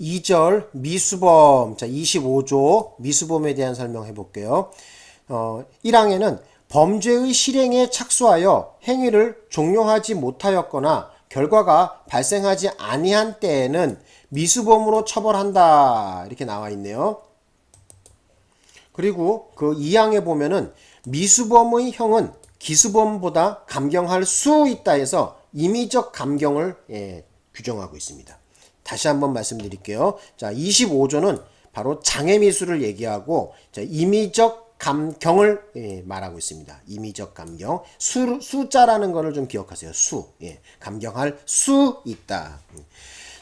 2절 미수범 자 25조 미수범에 대한 설명해 볼게요. 어, 1항에는 범죄의 실행에 착수하여 행위를 종료하지 못하였거나 결과가 발생하지 아니한 때에는 미수범으로 처벌한다 이렇게 나와 있네요. 그리고 그 2항에 보면은 미수범의 형은 기수범보다 감경할 수 있다 해서 임의적 감경을 예, 규정하고 있습니다. 다시 한번 말씀드릴게요. 자, 25조는 바로 장애미수를 얘기하고 자, 임의적 감경을 예, 말하고 있습니다. 임의적 감경. 수, 숫자라는 거를 좀 기억하세요. 수. 예, 감경할 수 있다.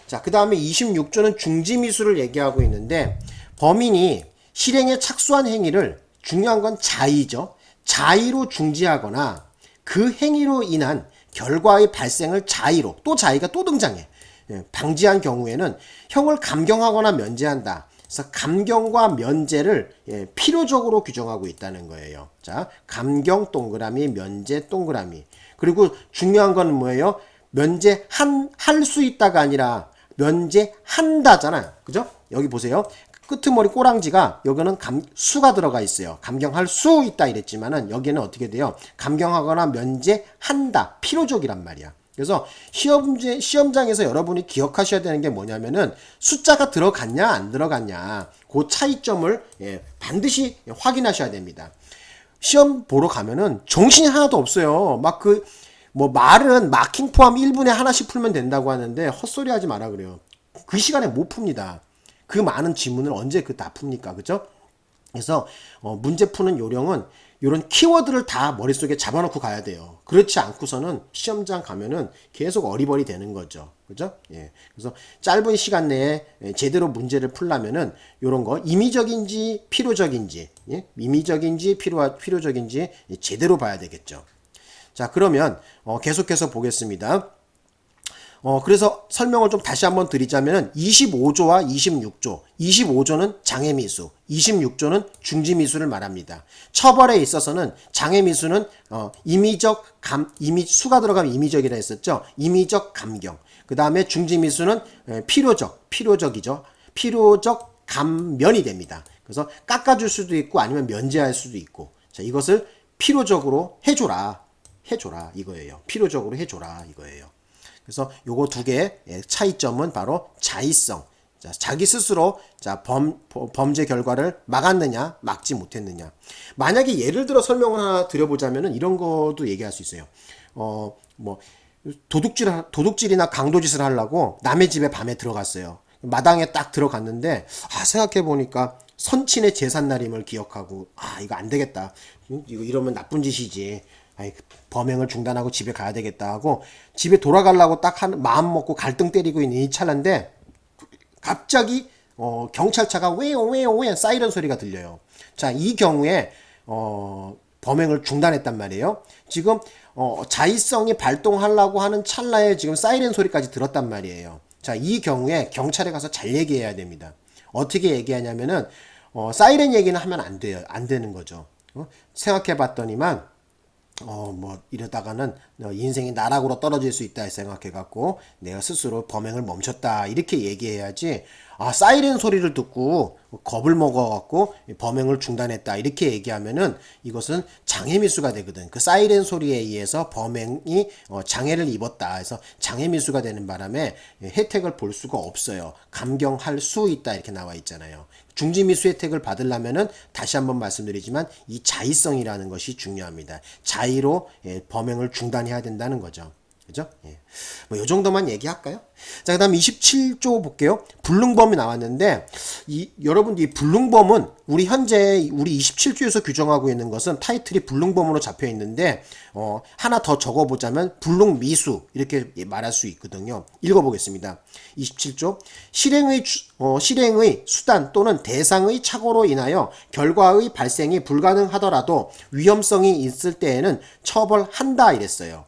자, 그 다음에 26조는 중지미수를 얘기하고 있는데 범인이 실행에 착수한 행위를 중요한 건 자의죠. 자의로 중지하거나 그 행위로 인한 결과의 발생을 자의로 또 자의가 또 등장해. 예, 방지한 경우에는 형을 감경하거나 면제한다. 그래서 감경과 면제를 예, 필요적으로 규정하고 있다는 거예요. 자, 감경 동그라미, 면제 동그라미. 그리고 중요한 건 뭐예요? 면제 한 할 수 있다가 아니라 면제한다잖아요. 그죠? 여기 보세요. 끄트머리 꼬랑지가 여기는 감, 수가 들어가 있어요. 감경할 수 있다 이랬지만은 여기는 어떻게 돼요? 감경하거나 면제한다. 필요적이란 말이야. 그래서 시험제, 시험장에서 여러분이 기억하셔야 되는 게 뭐냐면은 숫자가 들어갔냐 안 들어갔냐 그 차이점을 예, 반드시 확인하셔야 됩니다. 시험 보러 가면은 정신이 하나도 없어요. 막 그 뭐 말은 마킹 포함 1분에 하나씩 풀면 된다고 하는데 헛소리 하지 마라 그래요. 그 시간에 못 풉니다. 그 많은 지문을 언제 그 다 풉니까? 그죠? 그래서 어, 문제 푸는 요령은 이런 키워드를 다 머릿속에 잡아놓고 가야 돼요. 그렇지 않고서는 시험장 가면은 계속 어리버리 되는 거죠. 그죠? 예. 그래서 짧은 시간 내에 제대로 문제를 풀려면은 이런 거 임의적인지 필요적인지, 예? 임의적인지 필요, 필요적인지 제대로 봐야 되겠죠. 자, 그러면 어, 계속해서 보겠습니다. 어, 그래서 설명을 좀 다시 한번 드리자면 25조와 26조. 25조는 장애미수, 26조는 중지미수를 말합니다. 처벌에 있어서는 장애미수는 어, 임의적 감, 임의, 수가 들어가면 임의적이라 했었죠. 임의적 감경. 그 다음에 중지미수는 필요적, 필요적이죠. 필요적 감면이 됩니다. 그래서 깎아줄 수도 있고 아니면 면제할 수도 있고. 자, 이것을 필요적으로 해줘라. 해줘라. 이거예요. 필요적으로 해줘라. 이거예요. 그래서 요거 두 개의 차이점은 바로 자의성. 자, 자기 스스로 자, 범, 범죄 결과를 막았느냐, 막지 못했느냐. 만약에 예를 들어 설명을 하나 드려보자면 은 이런 것도 얘기할 수 있어요. 어, 뭐, 도둑질, 도둑질이나 강도짓을 하려고 남의 집에 밤에 들어갔어요. 마당에 딱 들어갔는데, 아, 생각해보니까 선친의 제삿날임을 기억하고, 아, 이거 안 되겠다. 이거 이러면 나쁜 짓이지. 아이, 범행을 중단하고 집에 가야 되겠다 하고 집에 돌아가려고 딱 한 마음 먹고 갈등 때리고 있는 이 찰나인데 갑자기 어, 경찰차가 왜요 왜요 왜 사이렌 소리가 들려요. 자, 이 경우에 어, 범행을 중단했단 말이에요. 지금 어, 자의성이 발동하려고 하는 찰나에 지금 사이렌 소리까지 들었단 말이에요. 자, 이 경우에 경찰에 가서 잘 얘기해야 됩니다. 어떻게 얘기하냐면은 어, 사이렌 얘기는 하면 안 돼요. 안 되는 거죠. 어? 생각해 봤더니만 어, 뭐, 이러다가는 인생이 나락으로 떨어질 수 있다 생각해 갖고 내가 스스로 범행을 멈췄다. 이렇게 얘기해야지, 아, 사이렌 소리를 듣고 겁을 먹어갖고 범행을 중단했다. 이렇게 얘기하면은 이것은 장애미수가 되거든. 그 사이렌 소리에 의해서 범행이 어, 장애를 입었다. 해서 장애미수가 되는 바람에 혜택을 볼 수가 없어요. 감경할 수 있다. 이렇게 나와 있잖아요. 중지미수 혜택을 받으려면은 다시 한번 말씀드리지만 이 자의성이라는 것이 중요합니다. 자의로 예, 범행을 중단해야 된다는 거죠. 그죠? 예. 뭐, 요 정도만 얘기할까요? 자, 그 다음 27조 볼게요. 불능범이 나왔는데, 이, 여러분, 이 불능범은 우리 현재, 우리 27조에서 규정하고 있는 것은 타이틀이 불능범으로 잡혀 있는데, 어, 하나 더 적어보자면, 불능미수, 이렇게 말할 수 있거든요. 읽어보겠습니다. 27조. 실행의, 어, 실행의 수단 또는 대상의 착오로 인하여 결과의 발생이 불가능하더라도 위험성이 있을 때에는 처벌한다 이랬어요.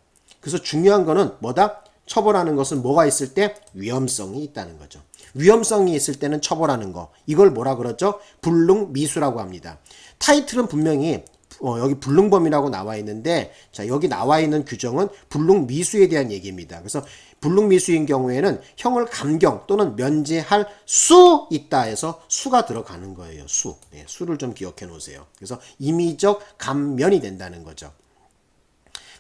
그래서 중요한 거는 뭐다? 처벌하는 것은 뭐가 있을 때? 위험성이 있다는 거죠. 위험성이 있을 때는 처벌하는 거. 이걸 뭐라 그러죠? 불능미수라고 합니다. 타이틀은 분명히 어, 여기 불능범이라고 나와 있는데 자 여기 나와 있는 규정은 불능미수에 대한 얘기입니다. 그래서 불능미수인 경우에는 형을 감경 또는 면제할 수 있다 해서 수가 들어가는 거예요. 수. 예, 수를 좀 기억해 놓으세요. 그래서 임의적 감면이 된다는 거죠.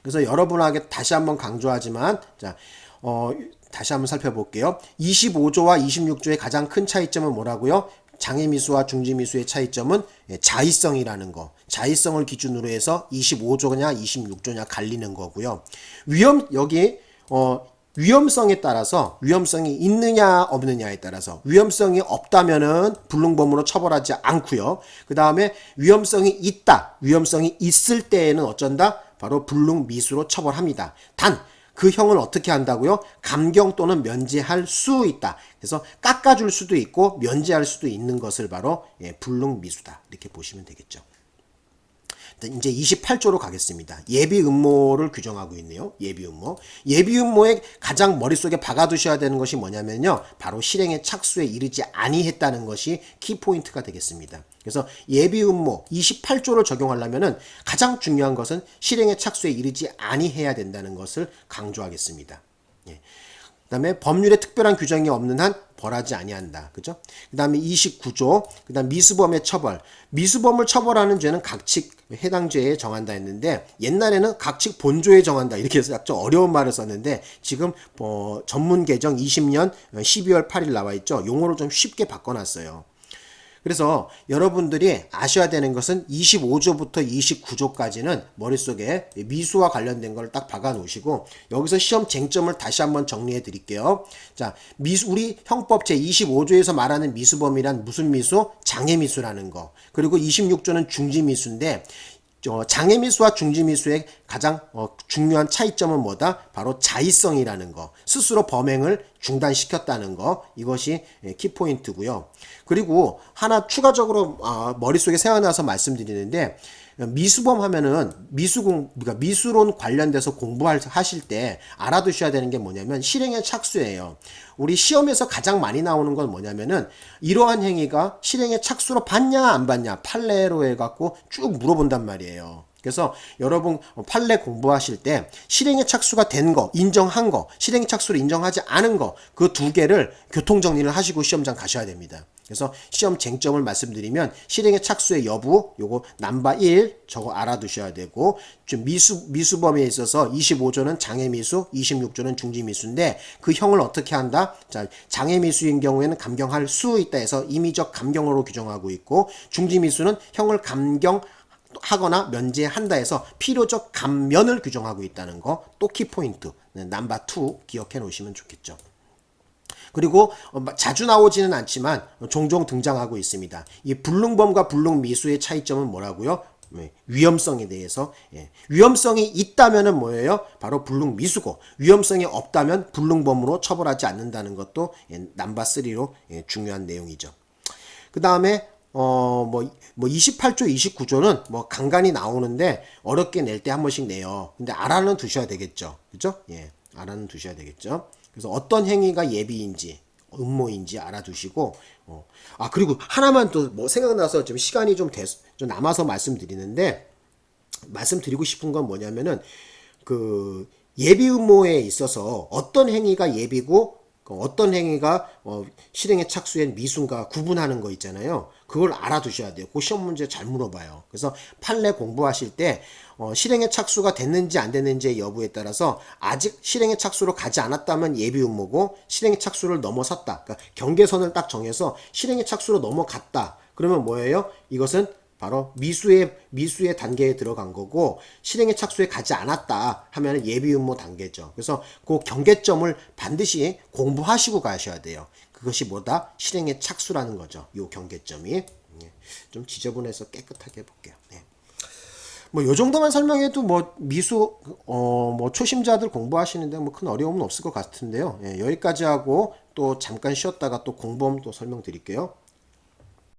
그래서 여러분에게 다시 한번 강조하지만 자, 어, 다시 한번 살펴볼게요. 25조와 26조의 가장 큰 차이점은 뭐라고요? 장애미수와 중지미수의 차이점은 예, 자의성이라는 거. 자의성을 기준으로 해서 25조냐 26조냐 갈리는 거고요. 위험 여기 어 위험성에 따라서 위험성이 있느냐 없느냐에 따라서 위험성이 없다면은 불능범으로 처벌하지 않고요. 그 다음에 위험성이 있다, 위험성이 있을 때에는 어쩐다? 바로 불능미수로 처벌합니다. 단 그 형을 어떻게 한다고요? 감경 또는 면제할 수 있다. 그래서 깎아줄 수도 있고 면제할 수도 있는 것을 바로 예, 불능미수다. 이렇게 보시면 되겠죠. 이제 28조로 가겠습니다. 예비 음모를 규정하고 있네요. 예비 음모. 예비 음모의 가장 머릿속에 박아두셔야 되는 것이 뭐냐면요. 바로 실행의 착수에 이르지 아니했다는 것이 키포인트가 되겠습니다. 그래서 예비 음모 28조를 적용하려면 은 가장 중요한 것은 실행의 착수에 이르지 아니해야 된다는 것을 강조하겠습니다. 예. 그 다음에 법률에 특별한 규정이 없는 한 벌하지 아니한다. 그죠? 그 다음에 29조. 그 다음 미수범의 처벌. 미수범을 처벌하는 죄는 각칙 해당 죄에 정한다 했는데 옛날에는 각칙 본조에 정한다. 이렇게 해서 좀 어려운 말을 썼는데 지금 어, 전문 개정 20년 12월 8일 나와 있죠. 용어를 좀 쉽게 바꿔 놨어요. 그래서 여러분들이 아셔야 되는 것은 25조부터 29조까지는 머릿속에 미수와 관련된 걸 딱 박아 놓으시고 여기서 시험 쟁점을 다시 한번 정리해 드릴게요. 자, 미수 우리 형법 제 25조에서 말하는 미수범이란 무슨 미수? 장애 미수라는 거. 그리고 26조는 중지 미수인데 어, 장애미수와 중지미수의 가장 어, 중요한 차이점은 뭐다? 바로 자의성이라는 거. 스스로 범행을 중단시켰다는 거. 이것이 예, 키포인트고요. 그리고 하나 추가적으로 아, 머릿속에 생각나서 말씀드리는데 미수범 하면은 미수공 그러니까 미수론 관련돼서 공부하실 때 알아두셔야 되는 게 뭐냐면 실행의 착수예요. 우리 시험에서 가장 많이 나오는 건 뭐냐면은 이러한 행위가 실행의 착수로 받냐 안 받냐 판례로 해갖고 쭉 물어본단 말이에요. 그래서 여러분 판례 공부하실 때 실행의 착수가 된 거, 인정한 거, 실행의 착수를 인정하지 않은 거 그 두 개를 교통 정리를 하시고 시험장 가셔야 됩니다. 그래서 시험 쟁점을 말씀드리면 실행의 착수의 여부 요거 남바 1 저거 알아두셔야 되고 좀 미수 미수범에 있어서 25조는 장애 미수, 26조는 중지 미수인데 그 형을 어떻게 한다? 자, 장애 미수인 경우에는 감경할 수 있다 해서 임의적 감경으로 규정하고 있고 중지 미수는 형을 감경 하거나 면제한다 해서 필요적 감면을 규정하고 있다는 거 또 키포인트 남바 2 기억해 놓으시면 좋겠죠. 그리고 어, 자주 나오지는 않지만 종종 등장하고 있습니다. 이 불능범과 불능미수의 차이점은 뭐라고요? 네, 위험성에 대해서 예. 위험성이 있다면 은 뭐예요? 바로 불능미수고 위험성이 없다면 불능범으로 처벌하지 않는다는 것도 예, 남바 3로 예, 중요한 내용이죠. 그 다음에 어, 뭐, 뭐 28조, 29조는 뭐 간간히 나오는데 어렵게 낼 때 한 번씩 내요. 근데 알아는 두셔야 되겠죠. 그죠? 예. 알아는 두셔야 되겠죠. 그래서 어떤 행위가 예비인지 음모인지 알아두시고 어. 아 그리고 하나만 또 뭐 생각나서 좀 시간이 좀, 돼, 좀 남아서 말씀드리는데 말씀드리고 싶은 건 뭐냐면은 그 예비 음모에 있어서 어떤 행위가 예비고 그 어떤 행위가 어, 실행에 착수한 미순과 구분하는 거 있잖아요. 그걸 알아두셔야 돼요. 그 시험 문제 잘 물어봐요. 그래서 판례 공부하실 때 어, 실행에 착수가 됐는지 안 됐는지의 여부에 따라서 아직 실행에 착수로 가지 않았다면 예비 음모고 실행에 착수를 넘어섰다. 그러니까 경계선을 딱 정해서 실행에 착수로 넘어갔다. 그러면 뭐예요? 이것은 바로 미수의 미수의 단계에 들어간 거고 실행의 착수에 가지 않았다 하면 예비 음모 단계죠. 그래서 그 경계점을 반드시 공부하시고 가셔야 돼요. 그것이 뭐다? 실행의 착수라는 거죠. 요 경계점이 예. 좀 지저분해서 깨끗하게 해볼게요. 네. 뭐요 정도만 설명해도 뭐 미수 어 뭐 초심자들 공부하시는데 뭐 큰 어려움은 없을 것 같은데요. 예, 여기까지 하고 또 잠깐 쉬었다가 또 공범 또 설명드릴게요.